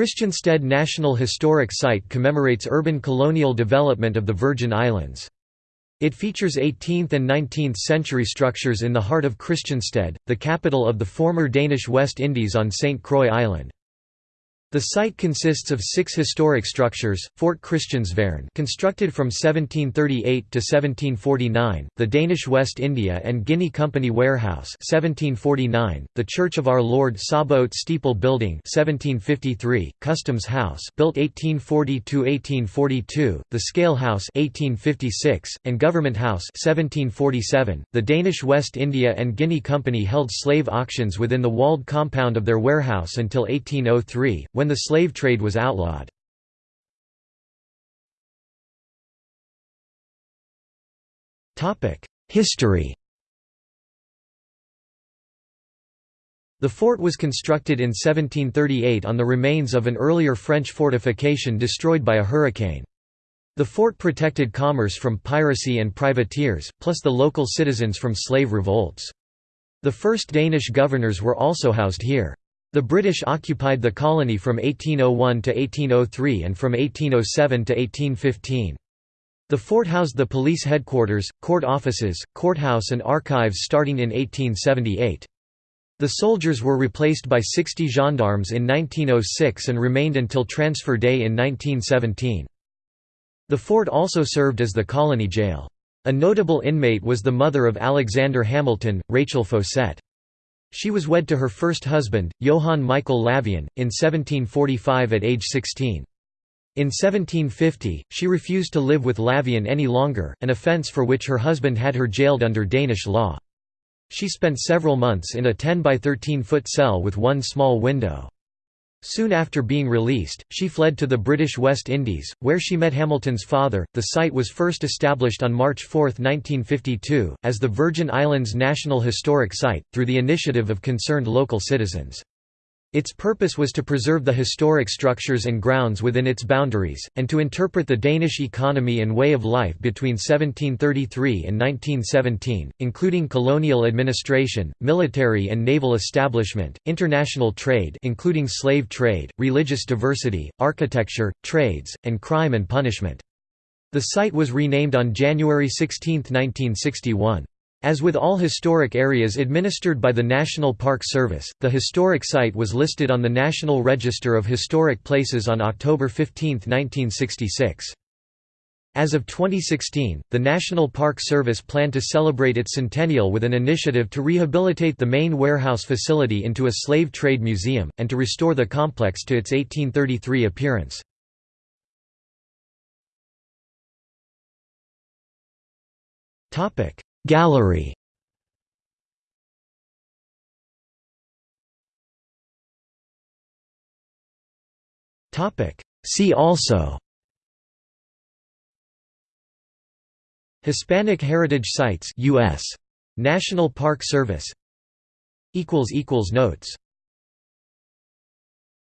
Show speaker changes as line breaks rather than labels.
Christiansted National Historic Site commemorates urban colonial development of the Virgin Islands. It features 18th and 19th century structures in the heart of Christiansted, the capital of the former Danish West Indies on St. Croix Island. The site consists of six historic structures, Fort Christiansværn constructed from 1738 to 1749, the Danish West India and Guinea Company Warehouse 1749, the Church of Our Lord Sabaoth Steeple Building 1753, Customs House built 1840–1842, the Scale House 1856, and Government House 1747. .The Danish West India and Guinea Company held slave auctions within the walled compound of their warehouse until 1803, when the slave trade was outlawed. History The fort was constructed in 1738 on the remains of an earlier French fortification destroyed by a hurricane. The fort protected commerce from piracy and privateers, plus the local citizens from slave revolts. The first Danish governors were also housed here. The British occupied the colony from 1801 to 1803 and from 1807 to 1815. The fort housed the police headquarters, court offices, courthouse and archives starting in 1878. The soldiers were replaced by 60 gendarmes in 1906 and remained until transfer day in 1917. The fort also served as the colony jail. A notable inmate was the mother of Alexander Hamilton, Rachel Faucette. She was wed to her first husband, Johann Michael Lavien, in 1745 at age 16. In 1750, she refused to live with Lavien any longer, an offence for which her husband had her jailed under Danish law. She spent several months in a 10 by 13 foot cell with one small window. Soon after being released, she fled to the British West Indies, where she met Hamilton's father. The site was first established on March 4, 1952, as the Virgin Islands National Historic Site, through the initiative of concerned local citizens. Its purpose was to preserve the historic structures and grounds within its boundaries, and to interpret the Danish economy and way of life between 1733 and 1917, including colonial administration, military and naval establishment, international trade including slave trade, religious diversity, architecture, trades, and crime and punishment. The site was renamed on January 16, 1961. As with all historic areas administered by the National Park Service, the historic site was listed on the National Register of Historic Places on October 15, 1966. As of 2016, the National Park Service planned to celebrate its centennial with an initiative to rehabilitate the main warehouse facility into a slave trade museum, and to restore the complex to its 1833 appearance. Gallery. See also. Hispanic Heritage Sites US National Park Service. Equals equals notes